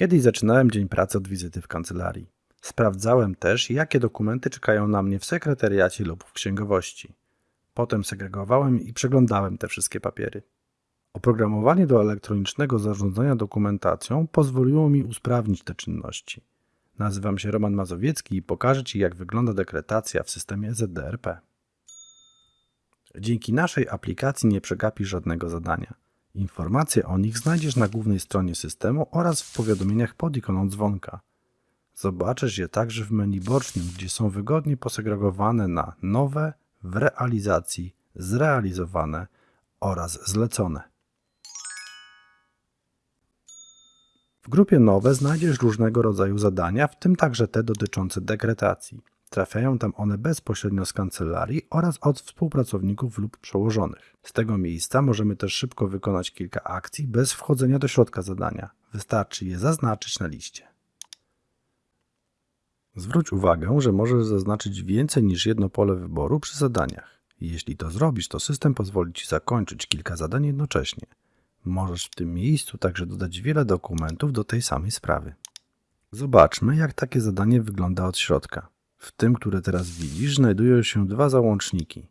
Kiedyś zaczynałem dzień pracy od wizyty w kancelarii. Sprawdzałem też, jakie dokumenty czekają na mnie w sekretariacie lub w księgowości. Potem segregowałem i przeglądałem te wszystkie papiery. Oprogramowanie do elektronicznego zarządzania dokumentacją pozwoliło mi usprawnić te czynności. Nazywam się Roman Mazowiecki i pokażę Ci, jak wygląda dekretacja w systemie ZDRP. Dzięki naszej aplikacji nie przegapisz żadnego zadania. Informacje o nich znajdziesz na głównej stronie systemu oraz w powiadomieniach pod ikoną dzwonka. Zobaczysz je także w menu bocznym, gdzie są wygodnie posegregowane na nowe, w realizacji, zrealizowane oraz zlecone. W grupie nowe znajdziesz różnego rodzaju zadania, w tym także te dotyczące dekretacji. Trafiają tam one bezpośrednio z kancelarii oraz od współpracowników lub przełożonych. Z tego miejsca możemy też szybko wykonać kilka akcji bez wchodzenia do środka zadania. Wystarczy je zaznaczyć na liście. Zwróć uwagę, że możesz zaznaczyć więcej niż jedno pole wyboru przy zadaniach. Jeśli to zrobisz, to system pozwoli Ci zakończyć kilka zadań jednocześnie. Możesz w tym miejscu także dodać wiele dokumentów do tej samej sprawy. Zobaczmy, jak takie zadanie wygląda od środka. W tym, które teraz widzisz, znajdują się dwa załączniki.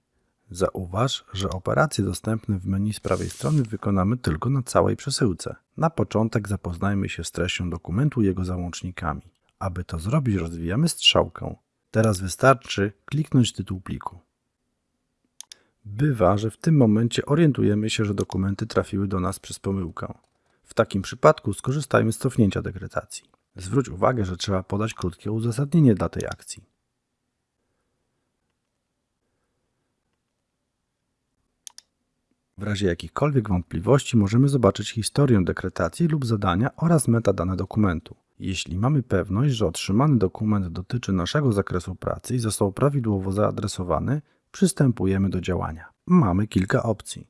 Zauważ, że operacje dostępne w menu z prawej strony wykonamy tylko na całej przesyłce. Na początek zapoznajmy się z treścią dokumentu i jego załącznikami. Aby to zrobić, rozwijamy strzałkę. Teraz wystarczy kliknąć tytuł pliku. Bywa, że w tym momencie orientujemy się, że dokumenty trafiły do nas przez pomyłkę. W takim przypadku skorzystajmy z cofnięcia dekretacji. Zwróć uwagę, że trzeba podać krótkie uzasadnienie dla tej akcji. W razie jakichkolwiek wątpliwości możemy zobaczyć historię dekretacji lub zadania oraz metadane dokumentu. Jeśli mamy pewność, że otrzymany dokument dotyczy naszego zakresu pracy i został prawidłowo zaadresowany, przystępujemy do działania. Mamy kilka opcji.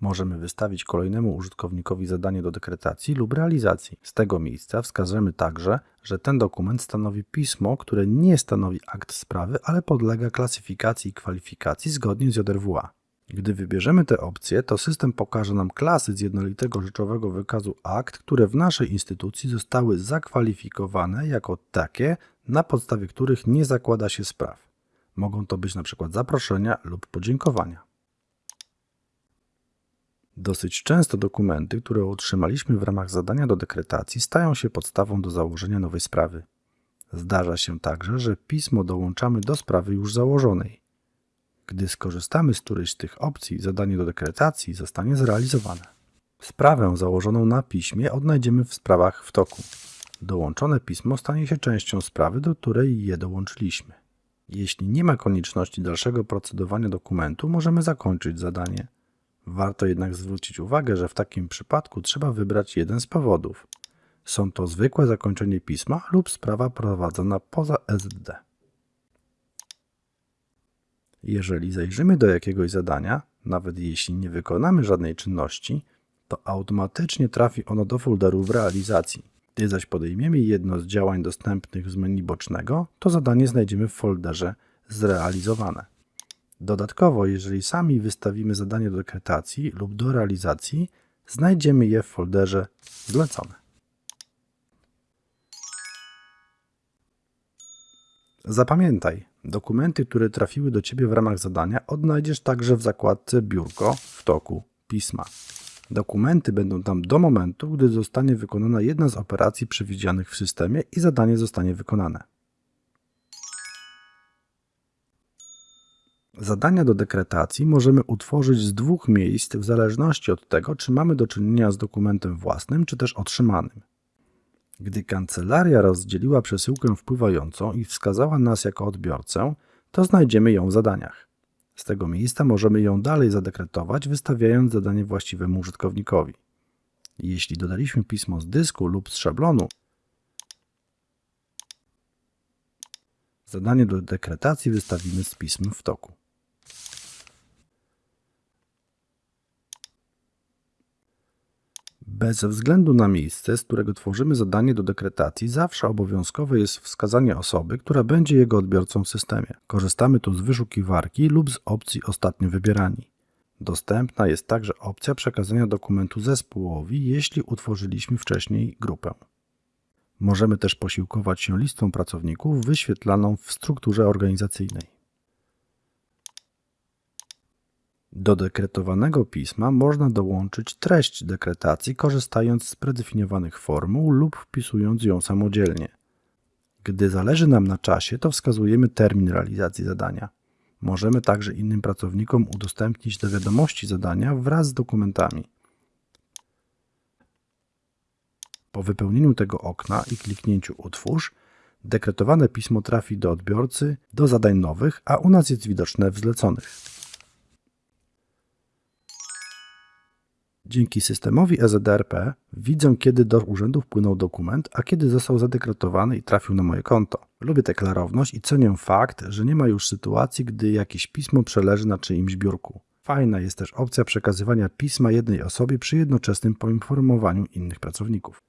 Możemy wystawić kolejnemu użytkownikowi zadanie do dekretacji lub realizacji. Z tego miejsca wskażemy także, że ten dokument stanowi pismo, które nie stanowi akt sprawy, ale podlega klasyfikacji i kwalifikacji zgodnie z JRWA. Gdy wybierzemy tę opcję, to system pokaże nam klasy z jednolitego rzeczowego wykazu akt, które w naszej instytucji zostały zakwalifikowane jako takie, na podstawie których nie zakłada się spraw. Mogą to być np. zaproszenia lub podziękowania. Dosyć często dokumenty, które otrzymaliśmy w ramach zadania do dekretacji, stają się podstawą do założenia nowej sprawy. Zdarza się także, że pismo dołączamy do sprawy już założonej. Gdy skorzystamy z którejś z tych opcji, zadanie do dekretacji zostanie zrealizowane. Sprawę założoną na piśmie odnajdziemy w sprawach w toku. Dołączone pismo stanie się częścią sprawy, do której je dołączyliśmy. Jeśli nie ma konieczności dalszego procedowania dokumentu, możemy zakończyć zadanie. Warto jednak zwrócić uwagę, że w takim przypadku trzeba wybrać jeden z powodów. Są to zwykłe zakończenie pisma lub sprawa prowadzona poza SDD. Jeżeli zajrzymy do jakiegoś zadania, nawet jeśli nie wykonamy żadnej czynności, to automatycznie trafi ono do folderu w realizacji. Gdy zaś podejmiemy jedno z działań dostępnych z menu bocznego, to zadanie znajdziemy w folderze zrealizowane. Dodatkowo, jeżeli sami wystawimy zadanie do dekretacji lub do realizacji, znajdziemy je w folderze zlecone. Zapamiętaj, dokumenty, które trafiły do Ciebie w ramach zadania odnajdziesz także w zakładce Biurko w toku pisma. Dokumenty będą tam do momentu, gdy zostanie wykonana jedna z operacji przewidzianych w systemie i zadanie zostanie wykonane. Zadania do dekretacji możemy utworzyć z dwóch miejsc w zależności od tego, czy mamy do czynienia z dokumentem własnym, czy też otrzymanym. Gdy kancelaria rozdzieliła przesyłkę wpływającą i wskazała nas jako odbiorcę, to znajdziemy ją w zadaniach. Z tego miejsca możemy ją dalej zadekretować, wystawiając zadanie właściwemu użytkownikowi. Jeśli dodaliśmy pismo z dysku lub z szablonu, zadanie do dekretacji wystawimy z pismem w toku. Bez względu na miejsce, z którego tworzymy zadanie do dekretacji, zawsze obowiązkowe jest wskazanie osoby, która będzie jego odbiorcą w systemie. Korzystamy tu z wyszukiwarki lub z opcji ostatnio wybierani. Dostępna jest także opcja przekazania dokumentu zespołowi, jeśli utworzyliśmy wcześniej grupę. Możemy też posiłkować się listą pracowników wyświetlaną w strukturze organizacyjnej. Do dekretowanego pisma można dołączyć treść dekretacji korzystając z predefiniowanych formuł lub wpisując ją samodzielnie. Gdy zależy nam na czasie, to wskazujemy termin realizacji zadania. Możemy także innym pracownikom udostępnić do wiadomości zadania wraz z dokumentami. Po wypełnieniu tego okna i kliknięciu Utwórz, dekretowane pismo trafi do odbiorcy do zadań nowych, a u nas jest widoczne w zleconych. Dzięki systemowi EZDRP widzę, kiedy do urzędu wpłynął dokument, a kiedy został zadekretowany i trafił na moje konto. Lubię tę klarowność i cenię fakt, że nie ma już sytuacji, gdy jakieś pismo przeleży na czyimś biurku. Fajna jest też opcja przekazywania pisma jednej osobie przy jednoczesnym poinformowaniu innych pracowników.